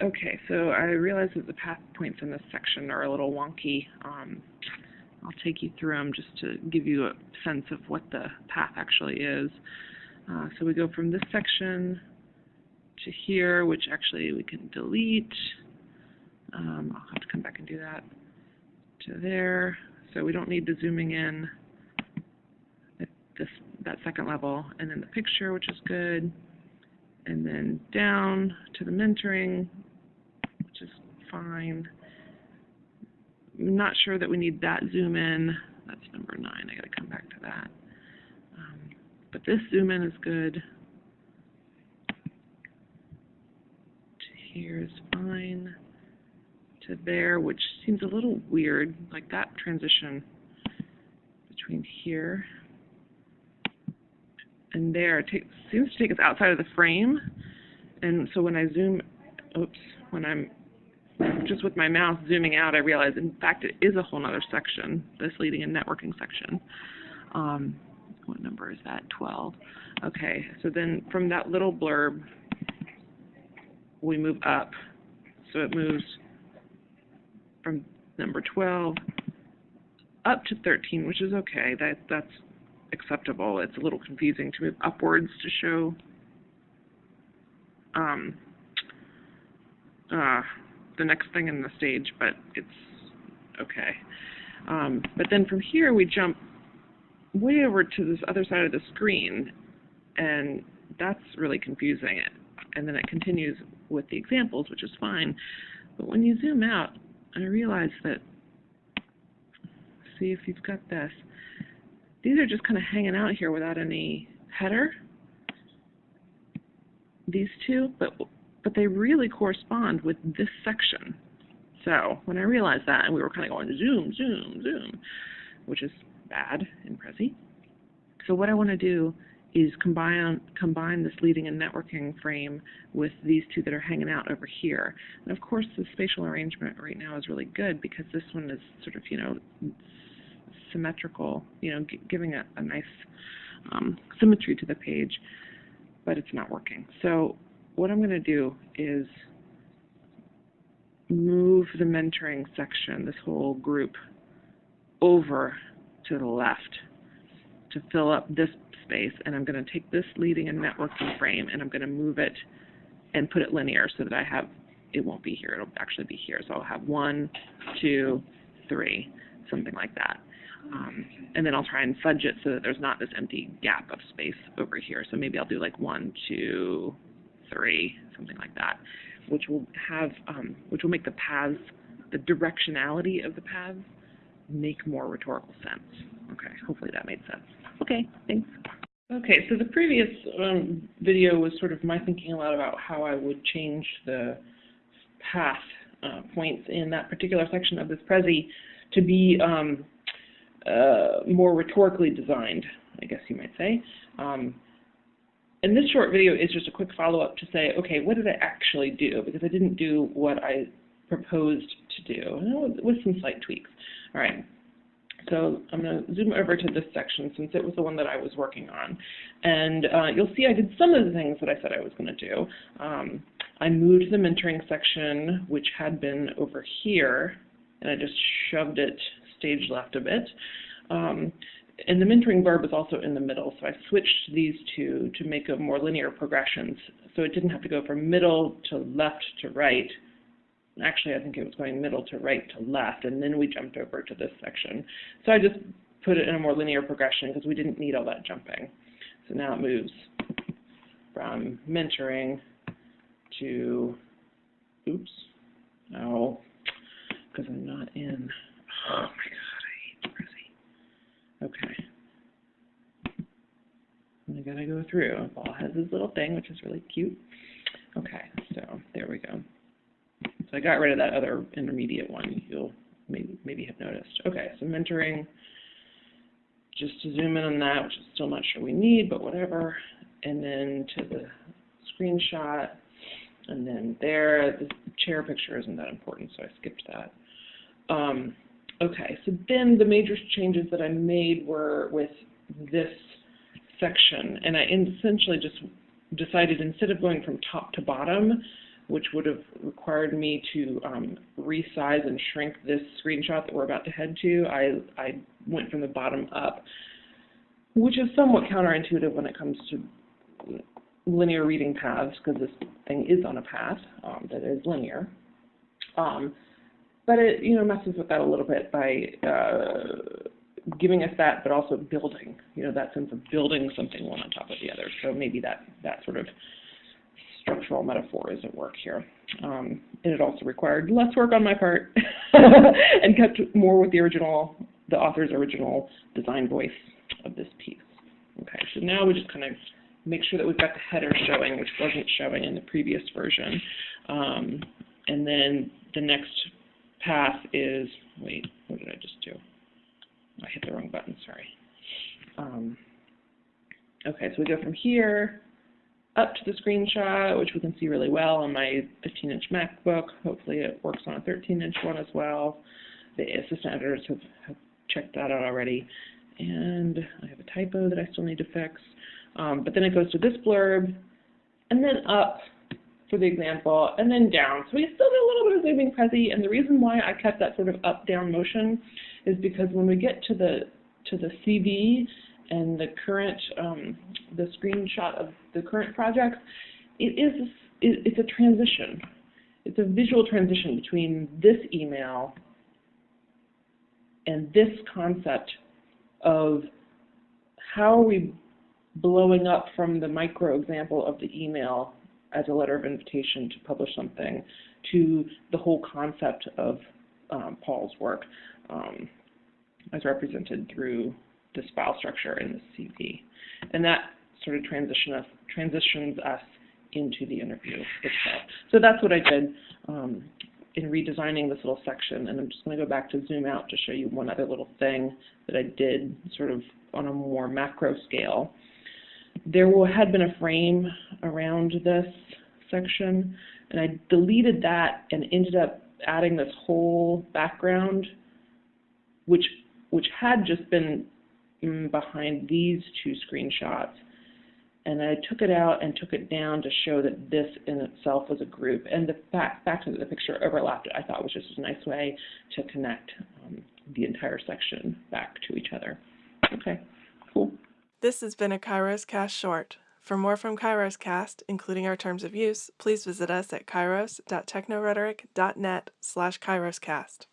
Okay, so I realize that the path points in this section are a little wonky. Um, I'll take you through them just to give you a sense of what the path actually is. Uh, so we go from this section to here, which actually we can delete. Um, I'll have to come back and do that to there. So we don't need the zooming in at this that second level. And then the picture, which is good. And then down to the mentoring, fine. I'm not sure that we need that zoom in. That's number nine. I got to come back to that. Um, but this zoom in is good. To here is fine. To there, which seems a little weird, like that transition between here and there take, seems to take us outside of the frame. And so when I zoom, oops, when I'm just with my mouse zooming out, I realize, in fact, it is a whole other section, this leading and networking section. Um, what number is that? 12. Okay, so then from that little blurb, we move up. So it moves from number 12 up to 13, which is okay. That That's acceptable. It's a little confusing to move upwards to show um, uh, the next thing in the stage, but it's okay. Um, but then from here we jump way over to this other side of the screen, and that's really confusing. And then it continues with the examples, which is fine. But when you zoom out, I realize that, see if you've got this, these are just kind of hanging out here without any header, these two, but, but they really correspond with this section. So when I realized that, and we were kind of going zoom, zoom, zoom, which is bad in Prezi. So what I want to do is combine combine this leading and networking frame with these two that are hanging out over here. And of course, the spatial arrangement right now is really good because this one is sort of, you know, symmetrical, you know, giving a, a nice um, symmetry to the page, but it's not working. So what I'm going to do is move the mentoring section, this whole group, over to the left to fill up this space, and I'm going to take this leading and networking frame, and I'm going to move it and put it linear so that I have, it won't be here, it'll actually be here. So I'll have one, two, three, something like that. Um, and then I'll try and fudge it so that there's not this empty gap of space over here. So maybe I'll do like one, two, three, something like that, which will have, um, which will make the paths, the directionality of the paths, make more rhetorical sense. Okay, hopefully that made sense. Okay, thanks. Okay, so the previous um, video was sort of my thinking a lot about how I would change the path uh, points in that particular section of this Prezi to be um, uh, more rhetorically designed, I guess you might say. Um, and this short video is just a quick follow-up to say, okay, what did I actually do? Because I didn't do what I proposed to do, with some slight tweaks. All right, so I'm going to zoom over to this section since it was the one that I was working on. And uh, you'll see I did some of the things that I said I was going to do. Um, I moved the mentoring section, which had been over here, and I just shoved it stage left a bit. Um, and the mentoring verb is also in the middle, so I switched these two to make a more linear progressions. So it didn't have to go from middle to left to right. Actually, I think it was going middle to right to left, and then we jumped over to this section. So I just put it in a more linear progression because we didn't need all that jumping. So now it moves from mentoring to, oops, no, because I'm not in Oh my god. Okay. And I gotta go through. Paul has his little thing, which is really cute. Okay, so there we go. So I got rid of that other intermediate one. You'll maybe maybe have noticed. Okay, so mentoring. Just to zoom in on that, which is still not sure we need, but whatever. And then to the screenshot. And then there, the chair picture isn't that important, so I skipped that. Um, Okay, so then the major changes that I made were with this section, and I essentially just decided instead of going from top to bottom, which would have required me to um, resize and shrink this screenshot that we're about to head to. I, I went from the bottom up, which is somewhat counterintuitive when it comes to linear reading paths, because this thing is on a path um, that is linear. Um, but it, you know, messes with that a little bit by uh, giving us that, but also building, you know, that sense of building something one on top of the other. So maybe that, that sort of structural metaphor is at work here. Um, and it also required less work on my part and kept more with the original, the author's original design voice of this piece. Okay, so now we just kind of make sure that we've got the header showing, which wasn't showing in the previous version. Um, and then the next path is, wait, what did I just do? I hit the wrong button, sorry. Um, okay, so we go from here up to the screenshot, which we can see really well on my 15-inch MacBook. Hopefully it works on a 13-inch one as well. The assistant editors have, have, checked that out already. And I have a typo that I still need to fix. Um, but then it goes to this blurb, and then up for the example, and then down. So we still get a little bit of zooming prezi, and the reason why I kept that sort of up-down motion is because when we get to the to the CV and the current um, the screenshot of the current project, it is it, it's a transition. It's a visual transition between this email and this concept of how are we blowing up from the micro example of the email as a letter of invitation to publish something to the whole concept of um, Paul's work um, as represented through this file structure in the CV. And that sort of transition us, transitions us into the interview itself. So that's what I did um, in redesigning this little section. And I'm just going to go back to zoom out to show you one other little thing that I did sort of on a more macro scale. There had been a frame around this section, and I deleted that and ended up adding this whole background, which which had just been mm, behind these two screenshots. And I took it out and took it down to show that this in itself was a group. And the fact, fact that the picture overlapped, I thought was just a nice way to connect um, the entire section back to each other. Okay, cool. This has been a Kairos Cast short. For more from Kairos Cast, including our terms of use, please visit us at kairos.technorhetoric.net slash kairoscast.